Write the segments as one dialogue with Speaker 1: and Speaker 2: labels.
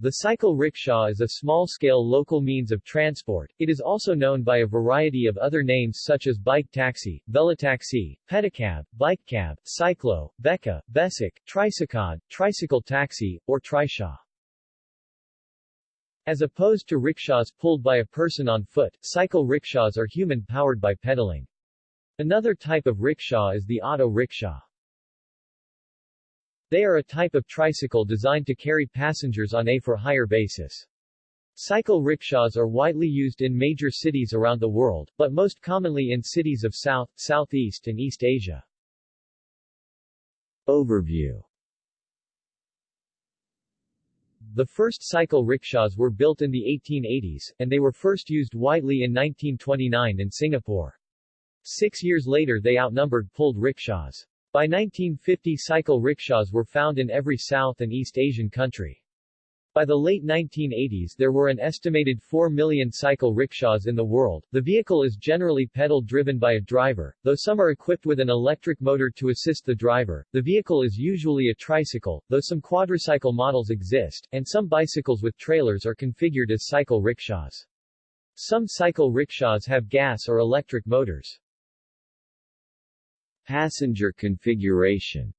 Speaker 1: The cycle rickshaw is a small-scale local means of transport. It is also known by a variety of other names such as bike taxi, velotaxi, pedicab, bike cab, cyclo, beca, besic, tricycod, tricycle taxi, or trishaw. As opposed to rickshaws pulled by a person on foot, cycle rickshaws are human-powered by pedaling. Another type of rickshaw is the auto rickshaw. They are a type of tricycle designed to carry passengers on a for-hire basis. Cycle rickshaws are widely used in major cities around the world, but most commonly in cities of South, Southeast and East Asia. Overview The first cycle rickshaws were built in the 1880s, and they were first used widely in 1929 in Singapore. Six years later they outnumbered pulled rickshaws. By 1950 cycle rickshaws were found in every South and East Asian country. By the late 1980s there were an estimated 4 million cycle rickshaws in the world. The vehicle is generally pedal-driven by a driver, though some are equipped with an electric motor to assist the driver. The vehicle is usually a tricycle, though some quadricycle models exist, and some bicycles with trailers are configured as cycle rickshaws. Some cycle rickshaws have gas or electric motors. Passenger configuration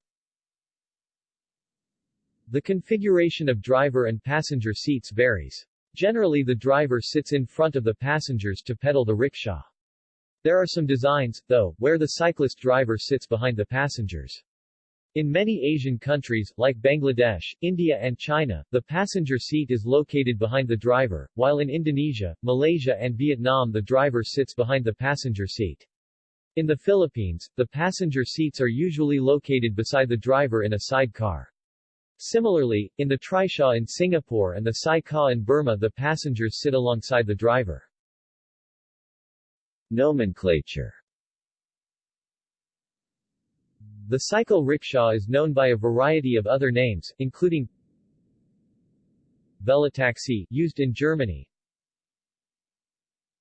Speaker 1: The configuration of driver and passenger seats varies. Generally the driver sits in front of the passengers to pedal the rickshaw. There are some designs, though, where the cyclist driver sits behind the passengers. In many Asian countries, like Bangladesh, India and China, the passenger seat is located behind the driver, while in Indonesia, Malaysia and Vietnam the driver sits behind the passenger seat. In the Philippines, the passenger seats are usually located beside the driver in a sidecar. Similarly, in the trishaw in Singapore and the sai ka in Burma the passengers sit alongside the driver. Nomenclature The cycle rickshaw is known by a variety of other names, including Velotaxi, used in Germany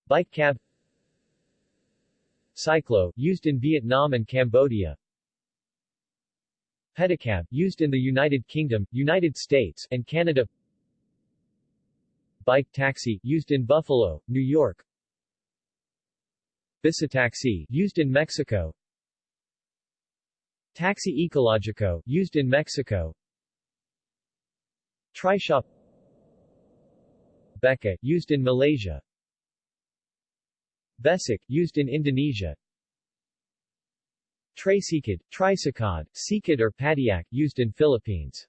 Speaker 1: Bike cab Cyclo, used in Vietnam and Cambodia. Pedicab, used in the United Kingdom, United States, and Canada. Bike taxi, used in Buffalo, New York. Bicitaxi, used in Mexico. Taxi Ecologico, used in Mexico. Trishaw Beca, used in Malaysia. Besic, used in Indonesia. Tricycad, tricycod, sikad or padiak, used in Philippines.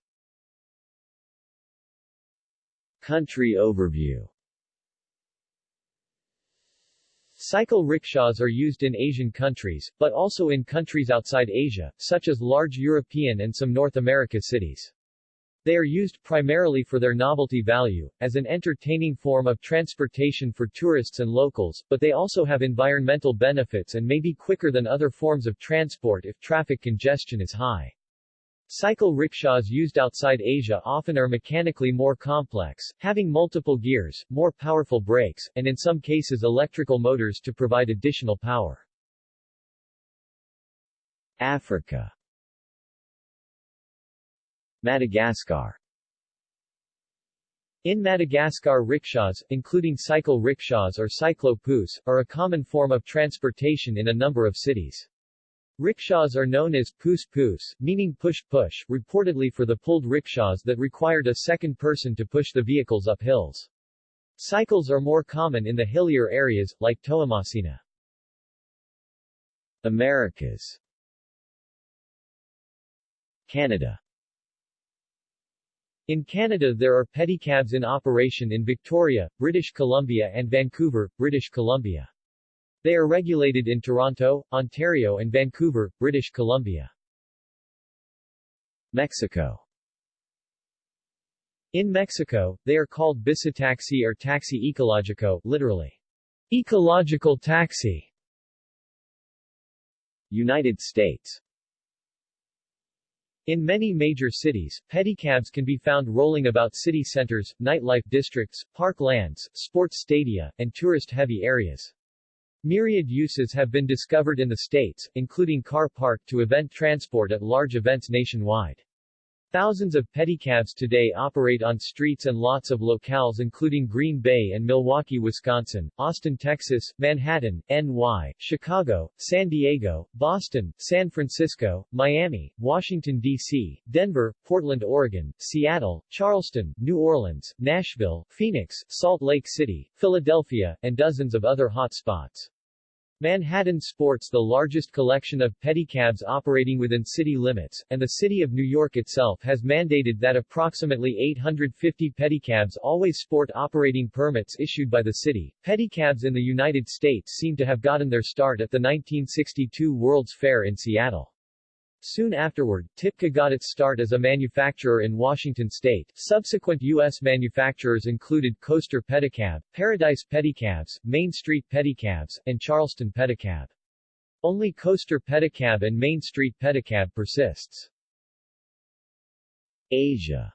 Speaker 1: Country overview Cycle rickshaws are used in Asian countries, but also in countries outside Asia, such as large European and some North America cities. They are used primarily for their novelty value, as an entertaining form of transportation for tourists and locals, but they also have environmental benefits and may be quicker than other forms of transport if traffic congestion is high. Cycle rickshaws used outside Asia often are mechanically more complex, having multiple gears, more powerful brakes, and in some cases electrical motors to provide additional power. Africa Madagascar in Madagascar rickshaws, including cycle rickshaws or cyclo-pousse, are a common form of transportation in a number of cities. Rickshaws are known as pousse-pousse, meaning push-push, reportedly for the pulled rickshaws that required a second person to push the vehicles up hills. Cycles are more common in the hillier areas, like Toamasina. Americas Canada in Canada there are pedicabs in operation in Victoria, British Columbia and Vancouver, British Columbia. They are regulated in Toronto, Ontario and Vancouver, British Columbia. Mexico In Mexico, they are called bicitaxi or taxi ecologico, literally, ecological taxi. United States in many major cities, pedicabs can be found rolling about city centers, nightlife districts, park lands, sports stadia, and tourist-heavy areas. Myriad uses have been discovered in the states, including car park to event transport at large events nationwide. Thousands of pedicabs today operate on streets and lots of locales including Green Bay and Milwaukee, Wisconsin, Austin, Texas, Manhattan, NY, Chicago, San Diego, Boston, San Francisco, Miami, Washington, D.C., Denver, Portland, Oregon, Seattle, Charleston, New Orleans, Nashville, Phoenix, Salt Lake City, Philadelphia, and dozens of other hot spots. Manhattan sports the largest collection of pedicabs operating within city limits, and the city of New York itself has mandated that approximately 850 pedicabs always sport operating permits issued by the city. Pedicabs in the United States seem to have gotten their start at the 1962 World's Fair in Seattle. Soon afterward, Tipka got its start as a manufacturer in Washington state. Subsequent U.S. manufacturers included Coaster Pedicab, Paradise Pedicabs, Main Street Pedicabs, and Charleston Pedicab. Only Coaster Pedicab and Main Street Pedicab persists. Asia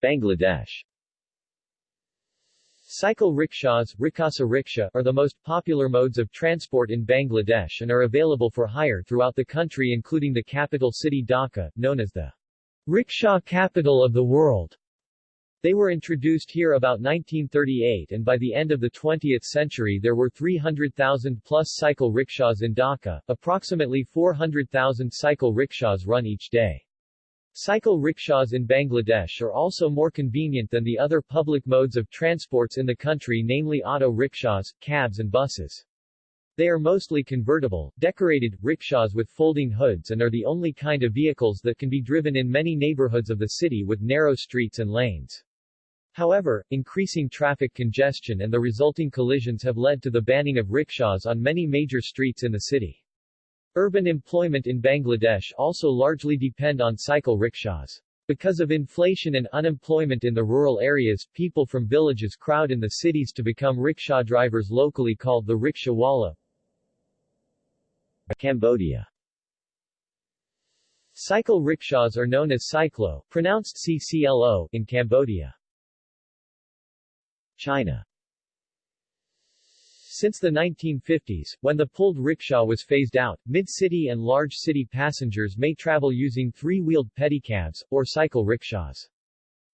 Speaker 1: Bangladesh Cycle rickshaws rikasa rickshaw, are the most popular modes of transport in Bangladesh and are available for hire throughout the country including the capital city Dhaka, known as the rickshaw capital of the world. They were introduced here about 1938 and by the end of the 20th century there were 300,000 plus cycle rickshaws in Dhaka, approximately 400,000 cycle rickshaws run each day. Cycle rickshaws in Bangladesh are also more convenient than the other public modes of transports in the country namely auto rickshaws, cabs and buses. They are mostly convertible, decorated, rickshaws with folding hoods and are the only kind of vehicles that can be driven in many neighborhoods of the city with narrow streets and lanes. However, increasing traffic congestion and the resulting collisions have led to the banning of rickshaws on many major streets in the city. Urban employment in Bangladesh also largely depend on cycle rickshaws. Because of inflation and unemployment in the rural areas, people from villages crowd in the cities to become rickshaw drivers locally called the rickshawala. Cambodia Cycle rickshaws are known as cyclo, pronounced CCLO, in Cambodia. China since the 1950s, when the pulled rickshaw was phased out, mid-city and large city passengers may travel using three-wheeled pedicabs, or cycle rickshaws.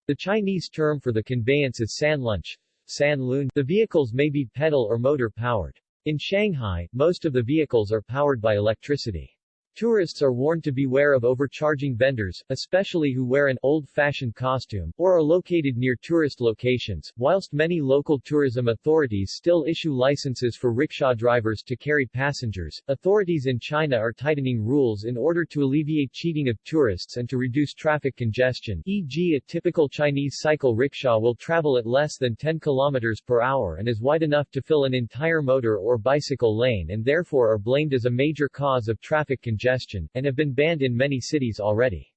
Speaker 1: The Chinese term for the conveyance is sanlunche, san lun. The vehicles may be pedal or motor powered. In Shanghai, most of the vehicles are powered by electricity. Tourists are warned to beware of overcharging vendors, especially who wear an old-fashioned costume, or are located near tourist locations, whilst many local tourism authorities still issue licenses for rickshaw drivers to carry passengers. Authorities in China are tightening rules in order to alleviate cheating of tourists and to reduce traffic congestion, e.g. a typical Chinese cycle rickshaw will travel at less than 10 km per hour and is wide enough to fill an entire motor or bicycle lane and therefore are blamed as a major cause of traffic congestion congestion, and have been banned in many cities already.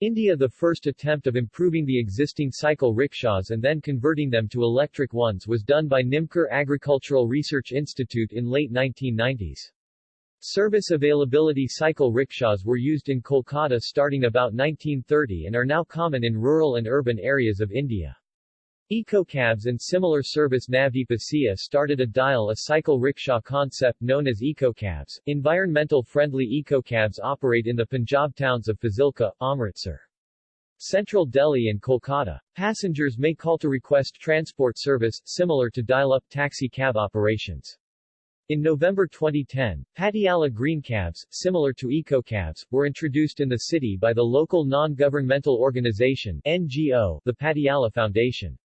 Speaker 1: India The first attempt of improving the existing cycle rickshaws and then converting them to electric ones was done by Nimbkar Agricultural Research Institute in late 1990s. Service availability cycle rickshaws were used in Kolkata starting about 1930 and are now common in rural and urban areas of India. EcoCabs and similar service Navdeep started a dial a cycle rickshaw concept known as EcoCabs. Environmental friendly EcoCabs operate in the Punjab towns of Fazilka, Amritsar. Central Delhi and Kolkata. Passengers may call to request transport service, similar to dial-up taxi cab operations. In November 2010, Patiala Green Cabs, similar to EcoCabs, were introduced in the city by the local non-governmental organization NGO, the Patiala Foundation.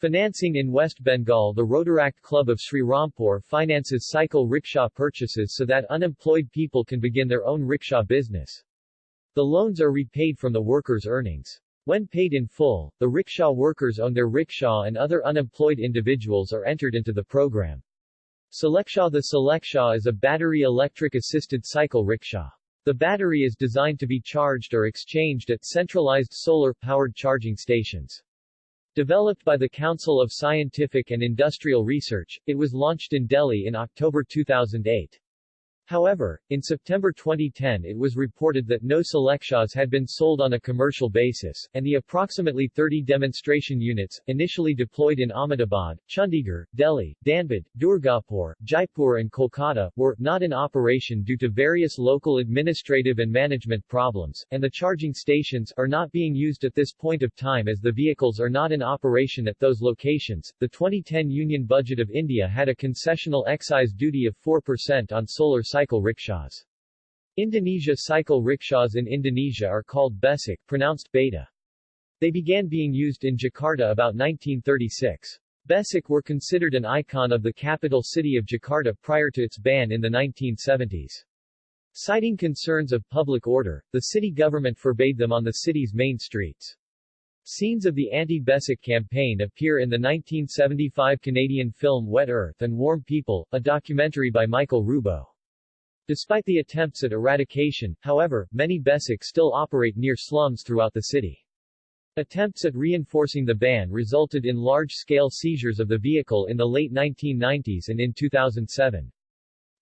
Speaker 1: Financing in West Bengal The Rotaract Club of Sri Rampur finances cycle rickshaw purchases so that unemployed people can begin their own rickshaw business. The loans are repaid from the workers' earnings. When paid in full, the rickshaw workers own their rickshaw and other unemployed individuals are entered into the program. Soleckshaw The Soleckshaw is a battery electric assisted cycle rickshaw. The battery is designed to be charged or exchanged at centralized solar-powered charging stations. Developed by the Council of Scientific and Industrial Research, it was launched in Delhi in October 2008. However, in September 2010 it was reported that no Soleckshaws had been sold on a commercial basis, and the approximately 30 demonstration units, initially deployed in Ahmedabad, Chandigarh, Delhi, Dhanbad, Durgapur, Jaipur and Kolkata, were not in operation due to various local administrative and management problems, and the charging stations are not being used at this point of time as the vehicles are not in operation at those locations. The 2010 Union Budget of India had a concessional excise duty of 4% on solar cycles cycle rickshaws. Indonesia cycle rickshaws in Indonesia are called besek pronounced beta. They began being used in Jakarta about 1936. Besek were considered an icon of the capital city of Jakarta prior to its ban in the 1970s. Citing concerns of public order, the city government forbade them on the city's main streets. Scenes of the anti-Besek campaign appear in the 1975 Canadian film Wet Earth and Warm People, a documentary by Michael Rubbo. Despite the attempts at eradication, however, many Besek still operate near slums throughout the city. Attempts at reinforcing the ban resulted in large-scale seizures of the vehicle in the late 1990s and in 2007.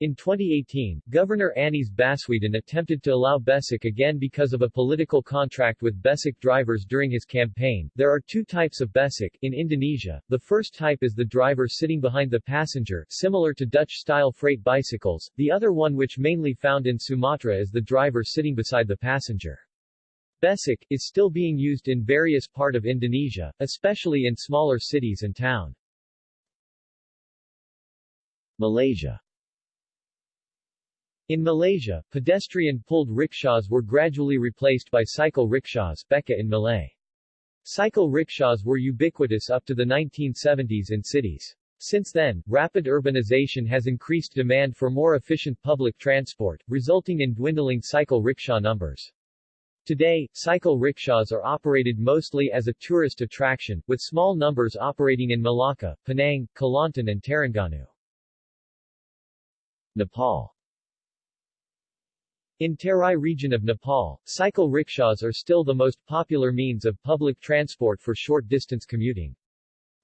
Speaker 1: In 2018, Governor Anies Baswedan attempted to allow Besek again because of a political contract with Besek drivers during his campaign. There are two types of Besek in Indonesia. The first type is the driver sitting behind the passenger, similar to Dutch-style freight bicycles. The other one which mainly found in Sumatra is the driver sitting beside the passenger. Besek is still being used in various part of Indonesia, especially in smaller cities and town. Malaysia in Malaysia, pedestrian-pulled rickshaws were gradually replaced by cycle rickshaws Beca in Malay. Cycle rickshaws were ubiquitous up to the 1970s in cities. Since then, rapid urbanization has increased demand for more efficient public transport, resulting in dwindling cycle rickshaw numbers. Today, cycle rickshaws are operated mostly as a tourist attraction, with small numbers operating in Malacca, Penang, Kelantan and Terengganu. Nepal in Terai region of Nepal, cycle rickshaws are still the most popular means of public transport for short-distance commuting.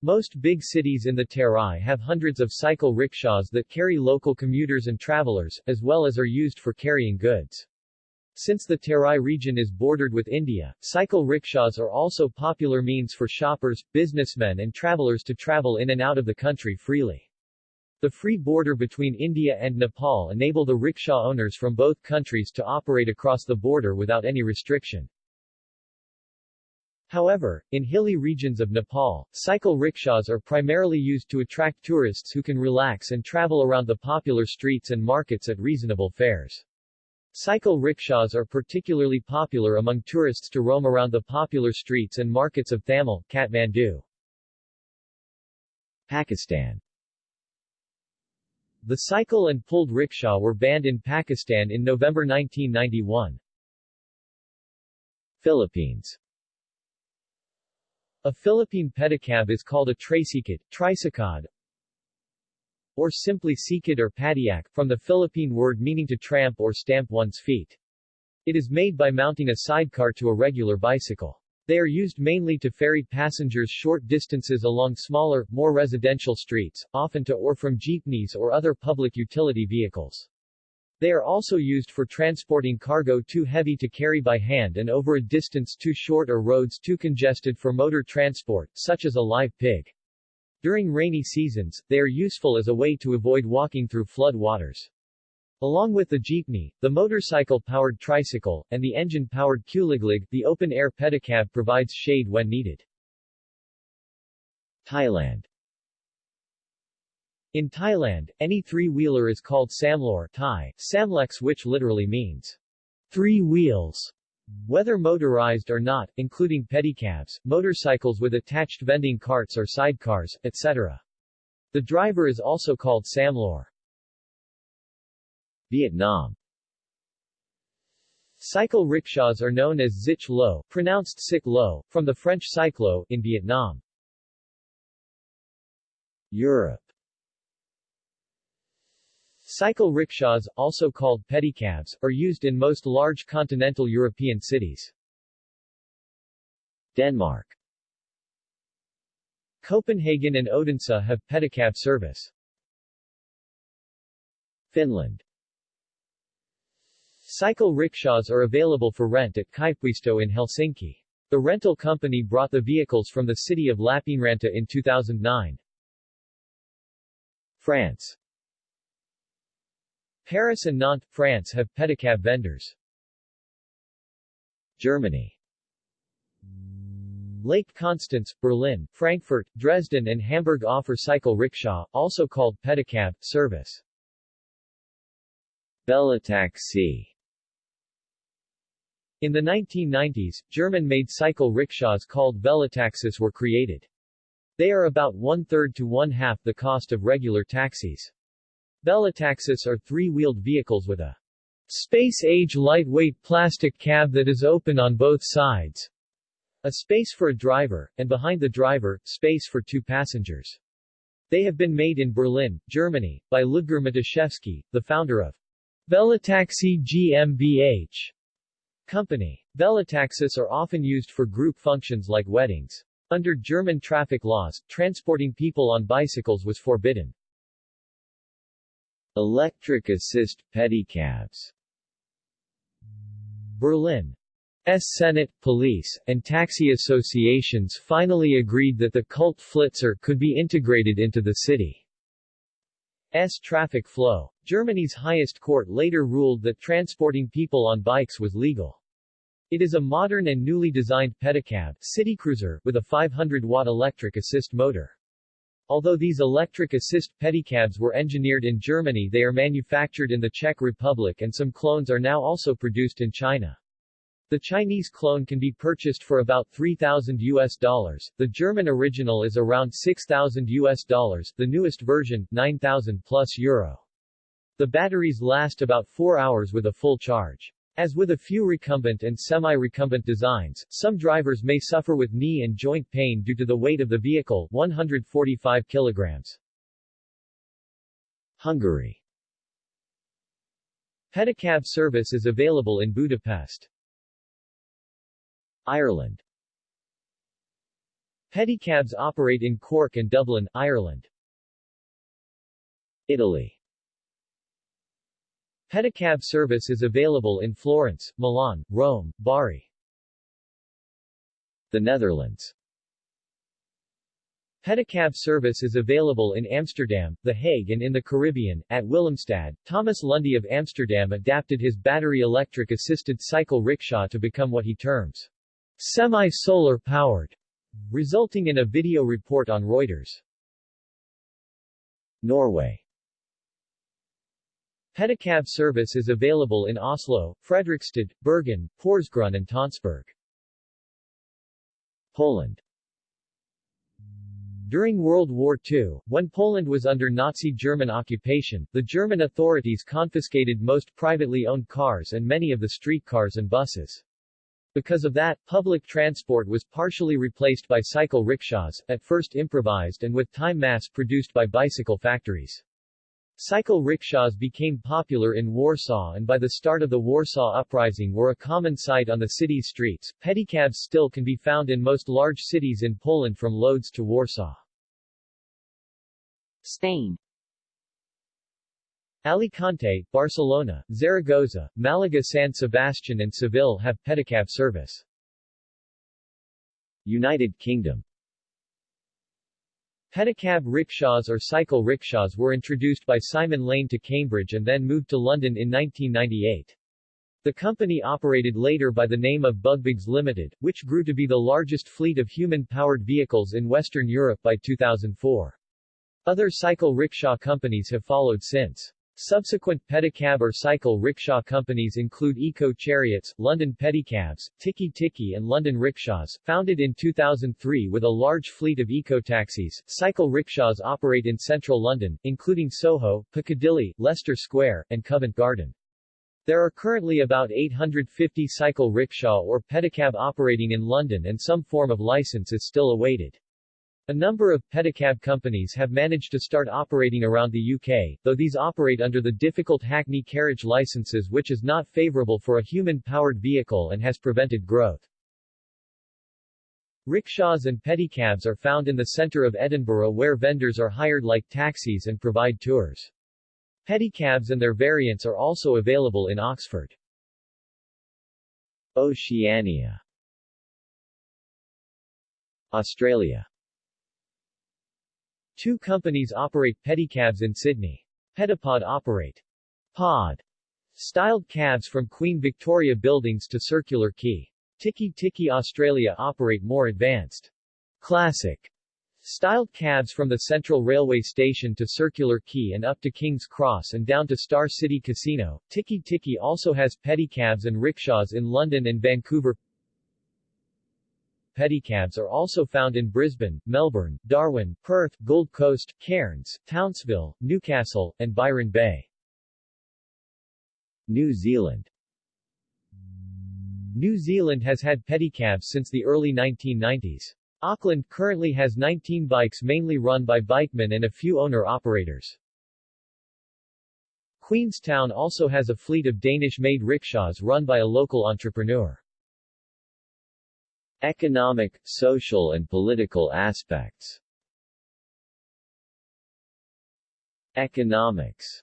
Speaker 1: Most big cities in the Terai have hundreds of cycle rickshaws that carry local commuters and travelers, as well as are used for carrying goods. Since the Terai region is bordered with India, cycle rickshaws are also popular means for shoppers, businessmen and travelers to travel in and out of the country freely. The free border between India and Nepal enable the rickshaw owners from both countries to operate across the border without any restriction. However, in hilly regions of Nepal, cycle rickshaws are primarily used to attract tourists who can relax and travel around the popular streets and markets at reasonable fares. Cycle rickshaws are particularly popular among tourists to roam around the popular streets and markets of Thamel, Kathmandu. Pakistan the cycle and pulled rickshaw were banned in Pakistan in November 1991. Philippines A Philippine pedicab is called a tricycad, tricycad, or simply sikad or padyak, from the Philippine word meaning to tramp or stamp one's feet. It is made by mounting a sidecar to a regular bicycle. They are used mainly to ferry passengers short distances along smaller, more residential streets, often to or from jeepneys or other public utility vehicles. They are also used for transporting cargo too heavy to carry by hand and over a distance too short or roads too congested for motor transport, such as a live pig. During rainy seasons, they are useful as a way to avoid walking through flood waters. Along with the jeepney, the motorcycle-powered tricycle, and the engine-powered kuliglig, the open-air pedicab provides shade when needed. Thailand In Thailand, any three-wheeler is called samlor Thai, samlex which literally means three wheels. Whether motorized or not, including pedicabs, motorcycles with attached vending carts or sidecars, etc. The driver is also called samlor. Vietnam Cycle rickshaws are known as xích lô, pronounced sick lo, from the French cyclo, in Vietnam. Europe Cycle rickshaws, also called pedicabs, are used in most large continental European cities. Denmark Copenhagen and Odense have pedicab service. Finland Cycle rickshaws are available for rent at Kaivopuisto in Helsinki. The rental company brought the vehicles from the city of Lappeenranta in 2009. France Paris and Nantes, France have pedicab vendors. Germany Lake Constance, Berlin, Frankfurt, Dresden and Hamburg offer cycle rickshaw, also called pedicab, service. Velotaxi In the 1990s, German-made cycle rickshaws called velotaxis were created. They are about one-third to one-half the cost of regular taxis. Velotaxis are three-wheeled vehicles with a space-age lightweight plastic cab that is open on both sides. A space for a driver, and behind the driver, space for two passengers. They have been made in Berlin, Germany, by Ludger Matuszewski, the founder of Velotaxi GmbH company. Velotaxis are often used for group functions like weddings. Under German traffic laws, transporting people on bicycles was forbidden. Electric assist pedicabs Berlin S. Senate, police, and taxi associations finally agreed that the cult Flitzer could be integrated into the city's traffic flow. Germany's highest court later ruled that transporting people on bikes was legal. It is a modern and newly designed pedicab city cruiser with a 500-watt electric assist motor. Although these electric assist pedicabs were engineered in Germany they are manufactured in the Czech Republic and some clones are now also produced in China. The Chinese clone can be purchased for about 3000 US dollars. The German original is around 6000 US dollars, the newest version 9000 plus euro. The batteries last about 4 hours with a full charge. As with a few recumbent and semi-recumbent designs, some drivers may suffer with knee and joint pain due to the weight of the vehicle 145 kilograms. Hungary Pedicab service is available in Budapest. Ireland Pedicabs operate in Cork and Dublin, Ireland. Italy Pedicab service is available in Florence, Milan, Rome, Bari. The Netherlands Pedicab service is available in Amsterdam, The Hague and in the Caribbean, at Willemstad. Thomas Lundy of Amsterdam adapted his battery-electric assisted cycle rickshaw to become what he terms semi-solar powered, resulting in a video report on Reuters. Norway Pedicab service is available in Oslo, Fredrikstad, Bergen, Porsgrunn and Tonsberg. Poland During World War II, when Poland was under Nazi German occupation, the German authorities confiscated most privately owned cars and many of the streetcars and buses. Because of that, public transport was partially replaced by cycle rickshaws, at first improvised and with time mass-produced by bicycle factories. Cycle rickshaws became popular in Warsaw and by the start of the Warsaw Uprising were a common sight on the city's streets. Pedicabs still can be found in most large cities in Poland from Lodz to Warsaw. Spain Alicante, Barcelona, Zaragoza, Malaga San Sebastian and Seville have pedicab service. United Kingdom Pedicab rickshaws or cycle rickshaws were introduced by Simon Lane to Cambridge and then moved to London in 1998. The company operated later by the name of Bugbugs Limited, which grew to be the largest fleet of human-powered vehicles in Western Europe by 2004. Other cycle rickshaw companies have followed since. Subsequent pedicab or cycle rickshaw companies include Eco Chariots, London Pedicabs, Tiki Tiki and London Rickshaws. Founded in 2003 with a large fleet of eco-taxis, cycle rickshaws operate in central London, including Soho, Piccadilly, Leicester Square, and Covent Garden. There are currently about 850 cycle rickshaw or pedicab operating in London and some form of license is still awaited. A number of pedicab companies have managed to start operating around the UK, though these operate under the difficult Hackney carriage licenses which is not favourable for a human-powered vehicle and has prevented growth. Rickshaws and pedicabs are found in the centre of Edinburgh where vendors are hired like taxis and provide tours. Pedicabs and their variants are also available in Oxford. Oceania Australia Two companies operate pedicabs in Sydney. Pedipod operate pod styled cabs from Queen Victoria Buildings to Circular Quay. Tiki Tiki Australia operate more advanced classic styled cabs from the Central Railway Station to Circular Quay and up to King's Cross and down to Star City Casino. Tiki Tiki also has pedicabs and rickshaws in London and Vancouver. Pedicabs are also found in Brisbane, Melbourne, Darwin, Perth, Gold Coast, Cairns, Townsville, Newcastle, and Byron Bay. New Zealand New Zealand has had pedicabs since the early 1990s. Auckland currently has 19 bikes mainly run by bikemen and a few owner-operators. Queenstown also has a fleet of Danish-made rickshaws run by a local entrepreneur. Economic, social and political aspects Economics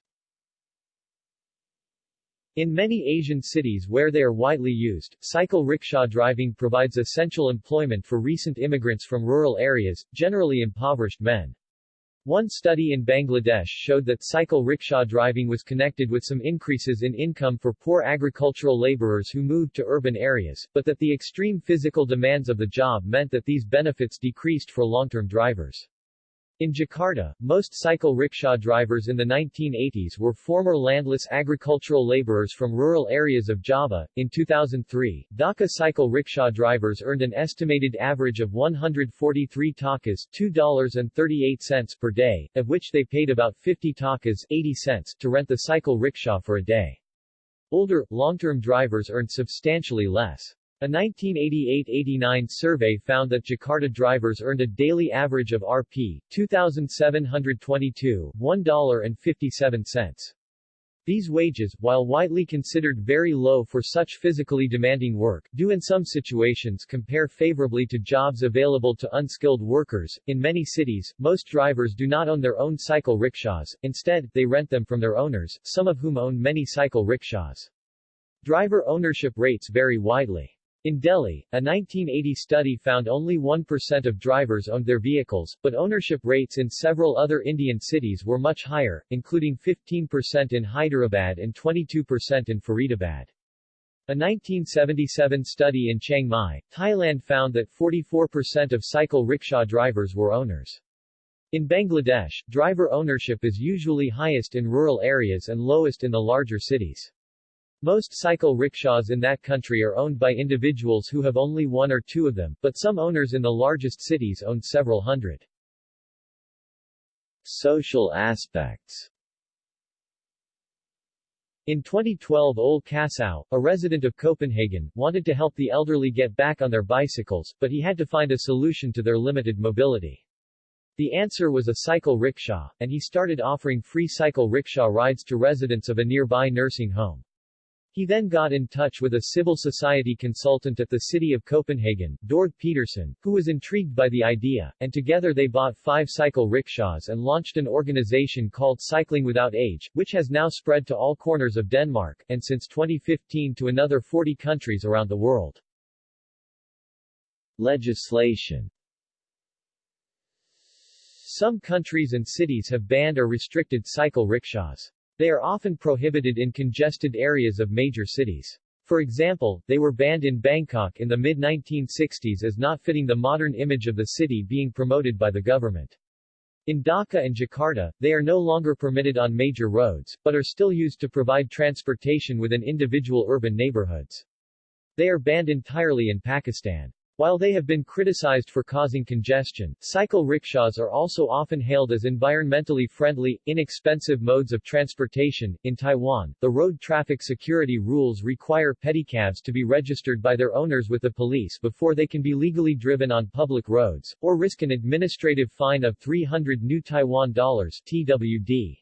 Speaker 1: in many Asian cities where they are widely used, cycle rickshaw driving provides essential employment for recent immigrants from rural areas, generally impoverished men. One study in Bangladesh showed that cycle rickshaw driving was connected with some increases in income for poor agricultural laborers who moved to urban areas, but that the extreme physical demands of the job meant that these benefits decreased for long-term drivers. In Jakarta, most cycle rickshaw drivers in the 1980s were former landless agricultural laborers from rural areas of Java. In 2003, Dhaka cycle rickshaw drivers earned an estimated average of 143 takas $2.38 per day, of which they paid about 50 takas 80 cents to rent the cycle rickshaw for a day. Older, long-term drivers earned substantially less. A 1988-89 survey found that Jakarta drivers earned a daily average of Rp. 2,722 $1.57. These wages, while widely considered very low for such physically demanding work, do in some situations compare favorably to jobs available to unskilled workers. In many cities, most drivers do not own their own cycle rickshaws, instead, they rent them from their owners, some of whom own many cycle rickshaws. Driver ownership rates vary widely. In Delhi, a 1980 study found only 1% of drivers owned their vehicles, but ownership rates in several other Indian cities were much higher, including 15% in Hyderabad and 22% in Faridabad. A 1977 study in Chiang Mai, Thailand found that 44% of cycle rickshaw drivers were owners. In Bangladesh, driver ownership is usually highest in rural areas and lowest in the larger cities. Most cycle rickshaws in that country are owned by individuals who have only one or two of them, but some owners in the largest cities own several hundred. Social aspects in 2012 Ole Kassow, a resident of Copenhagen, wanted to help the elderly get back on their bicycles, but he had to find a solution to their limited mobility. The answer was a cycle rickshaw, and he started offering free cycle rickshaw rides to residents of a nearby nursing home. He then got in touch with a civil society consultant at the city of Copenhagen, Dorthe Pedersen, who was intrigued by the idea, and together they bought five cycle rickshaws and launched an organization called Cycling Without Age, which has now spread to all corners of Denmark, and since 2015 to another 40 countries around the world. Legislation Some countries and cities have banned or restricted cycle rickshaws. They are often prohibited in congested areas of major cities. For example, they were banned in Bangkok in the mid-1960s as not fitting the modern image of the city being promoted by the government. In Dhaka and Jakarta, they are no longer permitted on major roads, but are still used to provide transportation within individual urban neighborhoods. They are banned entirely in Pakistan. While they have been criticized for causing congestion, cycle rickshaws are also often hailed as environmentally friendly, inexpensive modes of transportation. In Taiwan, the road traffic security rules require pedicabs to be registered by their owners with the police before they can be legally driven on public roads, or risk an administrative fine of 300 new Taiwan dollars TWD.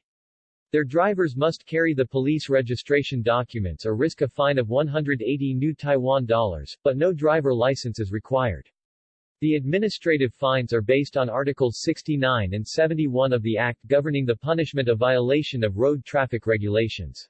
Speaker 1: Their drivers must carry the police registration documents or risk a fine of 180 new Taiwan dollars, but no driver license is required. The administrative fines are based on Articles 69 and 71 of the Act governing the punishment of violation of road traffic regulations.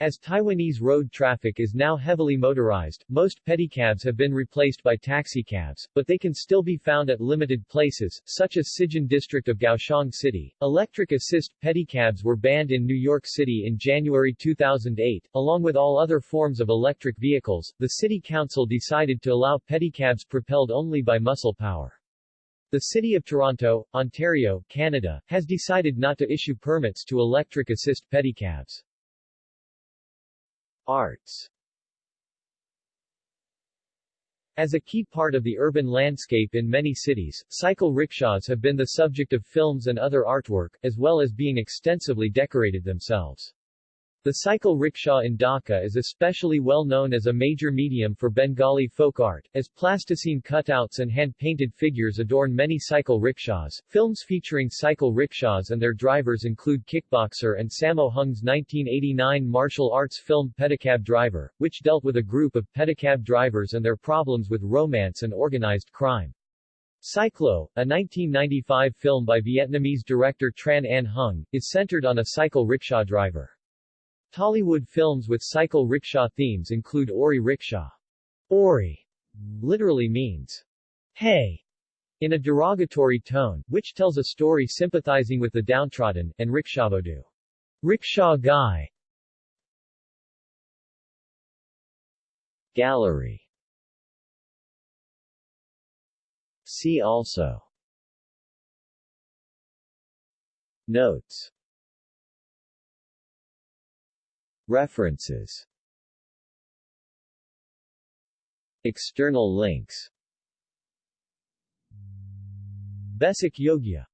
Speaker 1: As Taiwanese road traffic is now heavily motorized, most pedicabs have been replaced by taxicabs, but they can still be found at limited places, such as Cijin district of Kaohsiung City. Electric assist pedicabs were banned in New York City in January 2008. Along with all other forms of electric vehicles, the City Council decided to allow pedicabs propelled only by muscle power. The City of Toronto, Ontario, Canada, has decided not to issue permits to electric assist pedicabs. Arts As a key part of the urban landscape in many cities, cycle rickshaws have been the subject of films and other artwork, as well as being extensively decorated themselves. The cycle rickshaw in Dhaka is especially well known as a major medium for Bengali folk art, as plasticine cutouts and hand-painted figures adorn many cycle rickshaws. Films featuring cycle rickshaws and their drivers include Kickboxer and Sammo Hung's 1989 martial arts film Pedicab Driver, which dealt with a group of pedicab drivers and their problems with romance and organized crime. Cyclo, a 1995 film by Vietnamese director Tran Anh Hung, is centered on a cycle rickshaw driver. Tollywood films with cycle rickshaw themes include Ori Rickshaw. Ori literally means, hey, in a derogatory tone, which tells a story sympathizing with the downtrodden, and Rickshawbodu, rickshaw guy. Gallery See also Notes References. External links. Basic Yogya